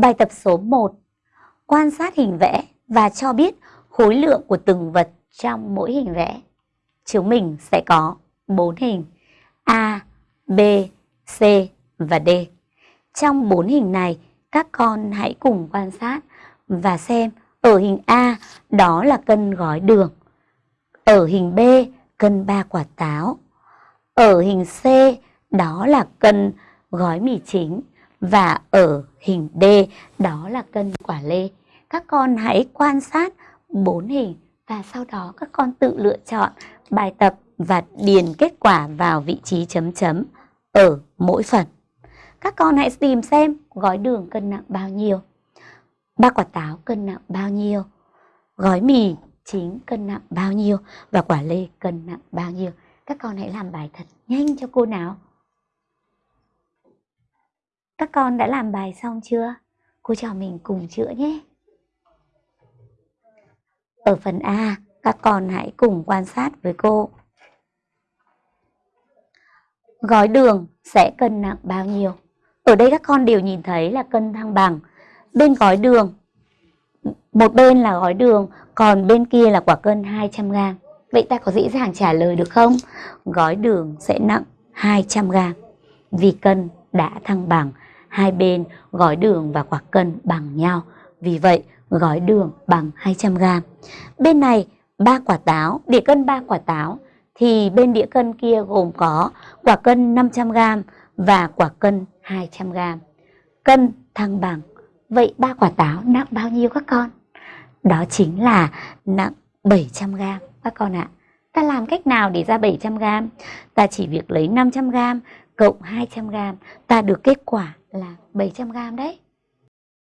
Bài tập số 1. Quan sát hình vẽ và cho biết khối lượng của từng vật trong mỗi hình vẽ. Chúng mình sẽ có 4 hình A, B, C và D. Trong 4 hình này, các con hãy cùng quan sát và xem ở hình A đó là cân gói đường. Ở hình B cân 3 quả táo. Ở hình C đó là cân gói mì chính và ở hình D đó là cân quả lê. Các con hãy quan sát bốn hình và sau đó các con tự lựa chọn bài tập và điền kết quả vào vị trí chấm chấm ở mỗi phần. Các con hãy tìm xem gói đường cân nặng bao nhiêu, ba quả táo cân nặng bao nhiêu, gói mì chính cân nặng bao nhiêu và quả lê cân nặng bao nhiêu. Các con hãy làm bài thật nhanh cho cô nào. Các con đã làm bài xong chưa? Cô cho mình cùng chữa nhé. Ở phần A, các con hãy cùng quan sát với cô. Gói đường sẽ cân nặng bao nhiêu? Ở đây các con đều nhìn thấy là cân thăng bằng. Bên gói đường, một bên là gói đường, còn bên kia là quả cân 200g. Vậy ta có dễ dàng trả lời được không? Gói đường sẽ nặng 200g vì cân đã thăng bằng hai bên gói đường và quả cân bằng nhau. Vì vậy, gói đường bằng 200g. Bên này, ba quả táo, đĩa cân 3 quả táo, thì bên đĩa cân kia gồm có quả cân 500g và quả cân 200g. Cân thăng bằng. Vậy ba quả táo nặng bao nhiêu các con? Đó chính là nặng 700g các con ạ. Ta làm cách nào để ra 700g? Ta chỉ việc lấy 500g cộng 200g, ta được kết quả là 700g đấy.